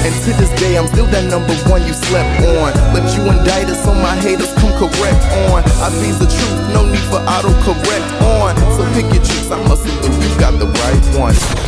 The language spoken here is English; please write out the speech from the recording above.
And to this day, I'm still that number one you slept on. But you indict us so my haters, come correct on. I be the truth, no need for auto correct on. So pick your truth, I must salute, you got the right one.